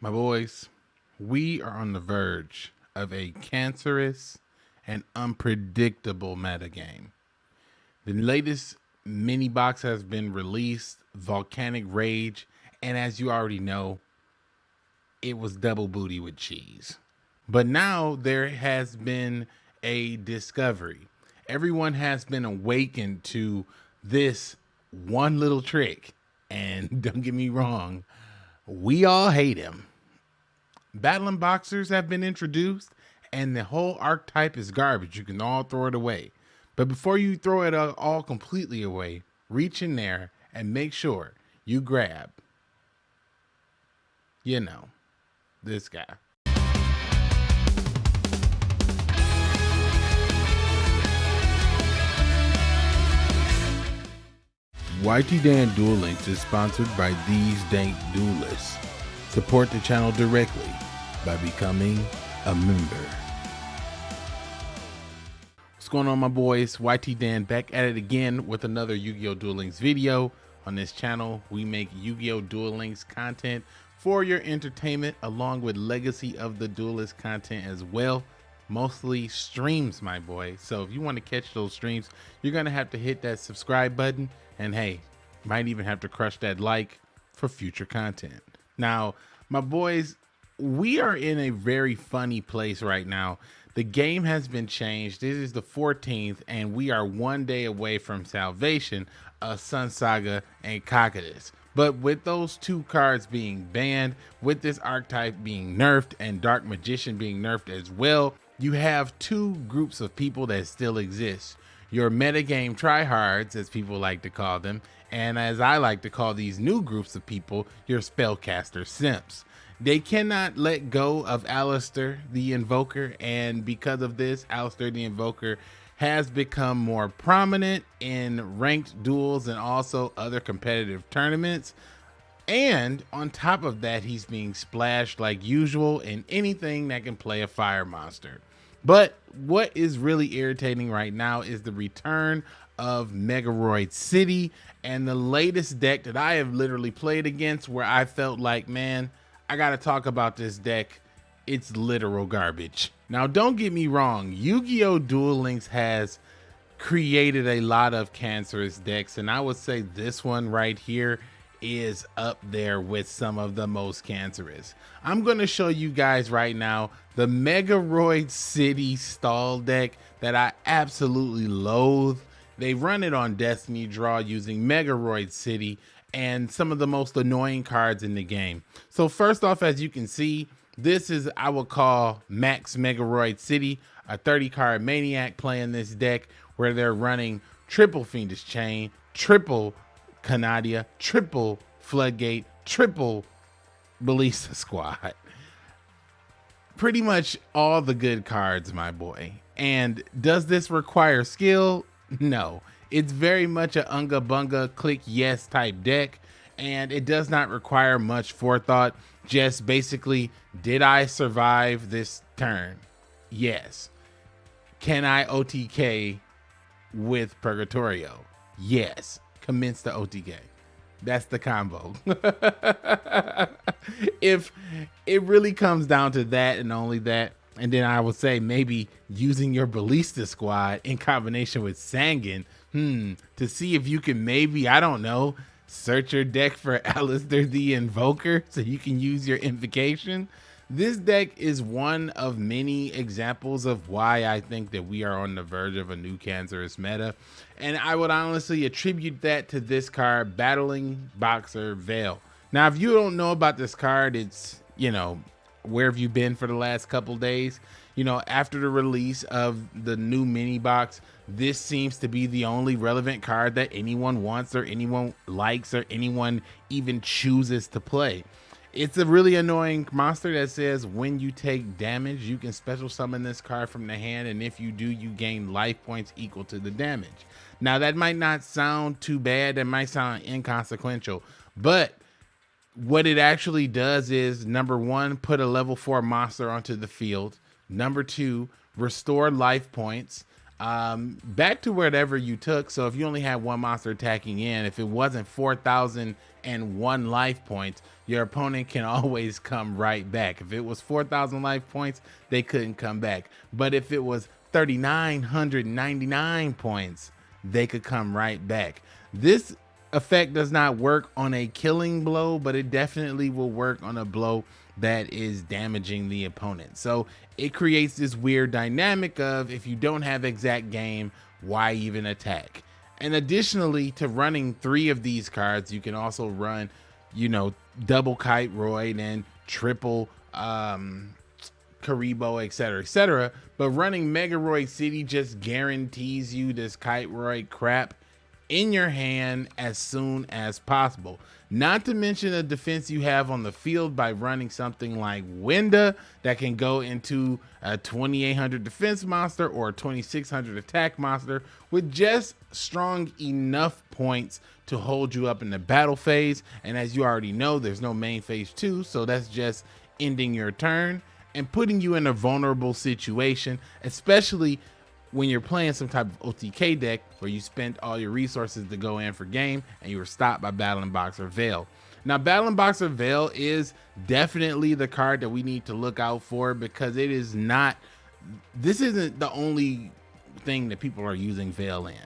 My boys, we are on the verge of a cancerous and unpredictable metagame. The latest mini box has been released, Volcanic Rage, and as you already know, it was double booty with cheese. But now there has been a discovery. Everyone has been awakened to this one little trick. And don't get me wrong, we all hate him. Battling boxers have been introduced, and the whole archetype is garbage. You can all throw it away. But before you throw it all completely away, reach in there and make sure you grab, you know, this guy. YT Dan Duel Links is sponsored by these dank duelists. Support the channel directly by becoming a member. What's going on my boys? YT Dan back at it again with another Yu-Gi-Oh! Duel Links video. On this channel, we make Yu-Gi-Oh! Duel Links content for your entertainment along with Legacy of the Duelist content as well. Mostly streams, my boy. So if you want to catch those streams, you're going to have to hit that subscribe button. And hey, might even have to crush that like for future content. Now, my boys, we are in a very funny place right now. The game has been changed. This is the 14th, and we are one day away from salvation of Sun Saga and Cocytus. But with those two cards being banned, with this archetype being nerfed and Dark Magician being nerfed as well, you have two groups of people that still exist. Your metagame tryhards, as people like to call them, and as I like to call these new groups of people, your spellcaster simps. They cannot let go of Aleister the Invoker, and because of this, Aleister the Invoker has become more prominent in ranked duels and also other competitive tournaments. And on top of that, he's being splashed like usual in anything that can play a fire monster. But what is really irritating right now is the return of Megaroid City and the latest deck that I have literally played against where I felt like, man, I got to talk about this deck. It's literal garbage. Now, don't get me wrong. Yu-Gi-Oh! Duel Links has created a lot of cancerous decks. And I would say this one right here is up there with some of the most cancerous. I'm going to show you guys right now the Megaroid City stall deck that I absolutely loathe. They run it on Destiny Draw using Megaroid City and some of the most annoying cards in the game. So first off, as you can see, this is, I would call Max Megaroid City, a 30 card Maniac playing this deck where they're running triple Fiendish Chain, triple Canadia, triple Floodgate, triple Ballista Squad. Pretty much all the good cards, my boy. And does this require skill? No. It's very much a unga bunga click yes type deck, and it does not require much forethought. Just basically, did I survive this turn? Yes. Can I OTK with Purgatorio? Yes. Commence the OTK. That's the combo. if it really comes down to that and only that, and then I would say maybe using your Ballista squad in combination with Sangan hmm, to see if you can maybe, I don't know, search your deck for Aleister the Invoker so you can use your invocation. This deck is one of many examples of why I think that we are on the verge of a new cancerous meta. And I would honestly attribute that to this card, Battling Boxer Veil. Now, if you don't know about this card, it's, you know, where have you been for the last couple days? You know, after the release of the new mini box, this seems to be the only relevant card that anyone wants or anyone likes or anyone even chooses to play. It's a really annoying monster that says when you take damage, you can special summon this card from the hand, and if you do, you gain life points equal to the damage. Now, that might not sound too bad, that might sound inconsequential, but what it actually does is number one, put a level four monster onto the field. Number two, restore life points. Um, back to whatever you took. So if you only had one monster attacking in, if it wasn't 4,001 life points, your opponent can always come right back. If it was 4,000 life points, they couldn't come back. But if it was 3,999 points, they could come right back. This effect does not work on a killing blow, but it definitely will work on a blow that is damaging the opponent. So it creates this weird dynamic of if you don't have exact game, why even attack? And additionally to running three of these cards, you can also run, you know, double kite Kiteroid and triple um Kuriboh, etc., etc. But running Megaroid City just guarantees you this Kiteroid crap in your hand as soon as possible. Not to mention the defense you have on the field by running something like Winda that can go into a 2800 defense monster or a 2600 attack monster with just strong enough points to hold you up in the battle phase. And as you already know, there's no main phase two, so that's just ending your turn and putting you in a vulnerable situation, especially when you're playing some type of OTK deck where you spent all your resources to go in for game and you were stopped by Battling Boxer Veil. Now, Battling Boxer Veil is definitely the card that we need to look out for because it is not, this isn't the only thing that people are using Veil in.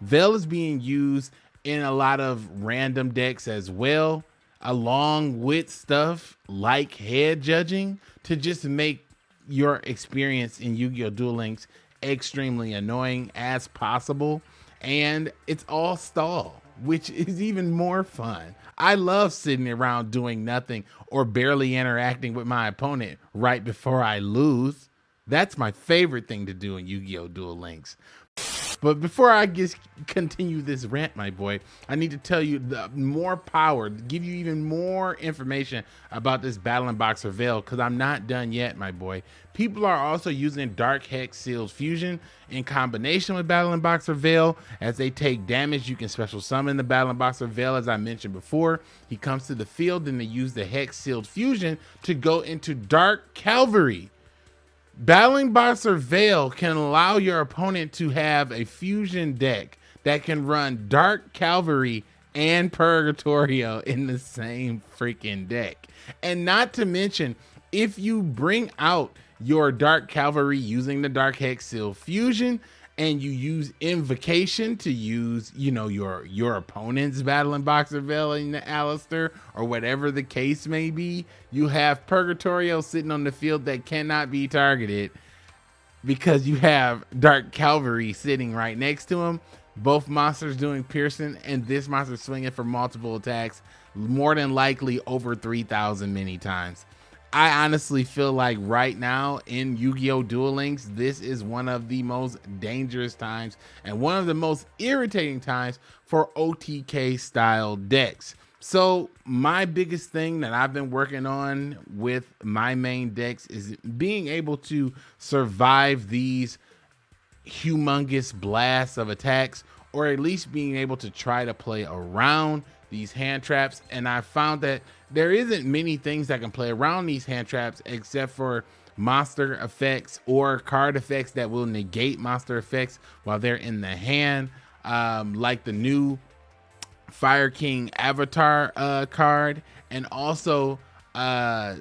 Veil is being used in a lot of random decks as well, along with stuff like head judging to just make your experience in Yu-Gi-Oh! Duel Links extremely annoying as possible. And it's all stall, which is even more fun. I love sitting around doing nothing or barely interacting with my opponent right before I lose. That's my favorite thing to do in Yu-Gi-Oh! Duel Links. But before I just continue this rant, my boy, I need to tell you the more power, give you even more information about this Battling Boxer Veil, because I'm not done yet, my boy. People are also using Dark Hex Sealed Fusion in combination with Battling Boxer Veil. As they take damage, you can special summon the Battling Boxer Veil, as I mentioned before. He comes to the field and they use the Hex Sealed Fusion to go into Dark Cavalry Battling Boxer Veil can allow your opponent to have a fusion deck that can run Dark Cavalry and Purgatorio in the same freaking deck. And not to mention, if you bring out your Dark Cavalry using the Dark Hex Seal fusion, and you use invocation to use, you know, your your opponent's battling Boxer Veil in the Aleister or whatever the case may be, you have Purgatorio sitting on the field that cannot be targeted because you have Dark Cavalry sitting right next to him. Both monsters doing piercing and this monster swinging for multiple attacks, more than likely over 3,000 many times. I honestly feel like right now in Yu-Gi-Oh! Duel Links, this is one of the most dangerous times and one of the most irritating times for OTK style decks. So my biggest thing that I've been working on with my main decks is being able to survive these humongous blasts of attacks or at least being able to try to play around these hand traps. And I found that there isn't many things that can play around these hand traps except for monster effects or card effects that will negate monster effects while they're in the hand. Um, like the new Fire King Avatar uh, card and also uh,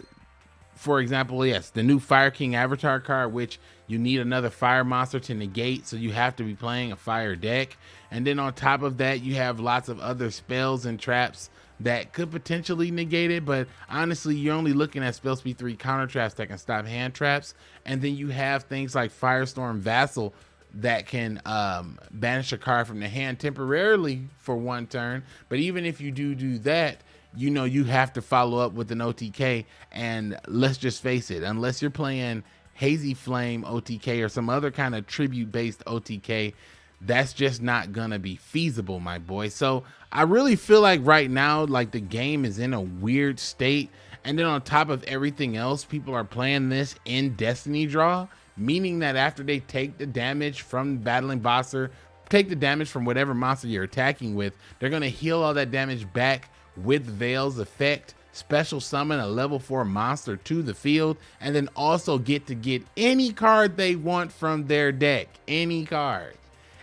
for example, yes, the new Fire King Avatar card, which you need another fire monster to negate, so you have to be playing a fire deck. And then on top of that, you have lots of other spells and traps that could potentially negate it, but honestly, you're only looking at spell speed 3 counter traps that can stop hand traps. And then you have things like Firestorm Vassal that can um, banish a card from the hand temporarily for one turn. But even if you do do that, you know you have to follow up with an OTK. And let's just face it, unless you're playing Hazy Flame OTK or some other kind of tribute based OTK, that's just not gonna be feasible, my boy. So I really feel like right now, like the game is in a weird state. And then on top of everything else, people are playing this in Destiny Draw, meaning that after they take the damage from Battling Boxer, take the damage from whatever monster you're attacking with, they're gonna heal all that damage back with Veil's effect special summon a level 4 monster to the field, and then also get to get any card they want from their deck. Any card.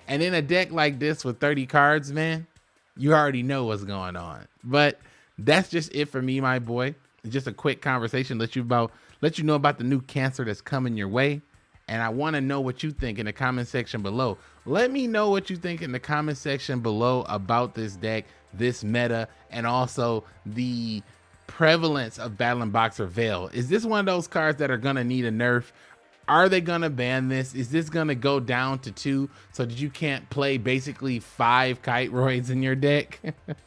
And in a deck like this with 30 cards, man, you already know what's going on. But that's just it for me, my boy. Just a quick conversation, let you about let you know about the new cancer that's coming your way. And I want to know what you think in the comment section below. Let me know what you think in the comment section below about this deck, this meta, and also the prevalence of Battling Boxer Veil. Is this one of those cards that are going to need a nerf? Are they going to ban this? Is this going to go down to two so that you can't play basically five Kiteroids in your deck?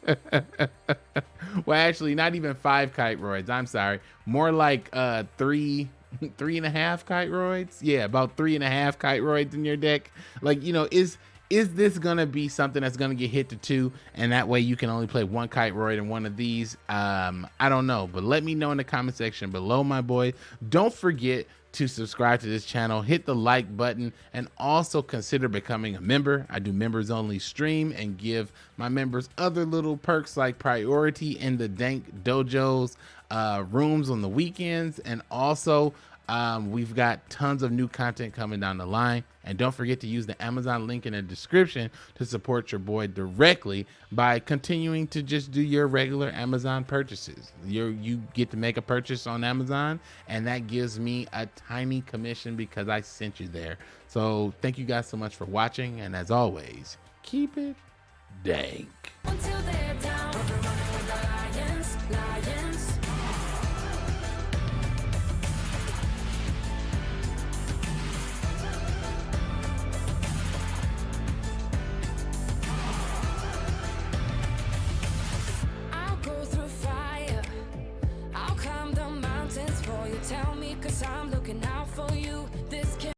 well, actually, not even five Kiteroids. I'm sorry. More like uh, three, three and a half Kiteroids. Yeah, about three and a half Kiteroids in your deck. Like, you know, is is this gonna be something that's gonna get hit to two? And that way you can only play one Kiteroid in one of these. Um i don't know but let me know in the comment section below my boy. Don't forget to subscribe to this channel, hit the like button, and also consider becoming a member. I do members only stream and give my members other little perks like priority in the Dank Dojos uh, rooms on the weekends, and also um, we've got tons of new content coming down the line. And don't forget to use the Amazon link in the description to support your boy directly by continuing to just do your regular Amazon purchases. you you get to make a purchase on Amazon, and that gives me a tiny commission because I sent you there. So thank you guys so much for watching. And as always, keep it dank.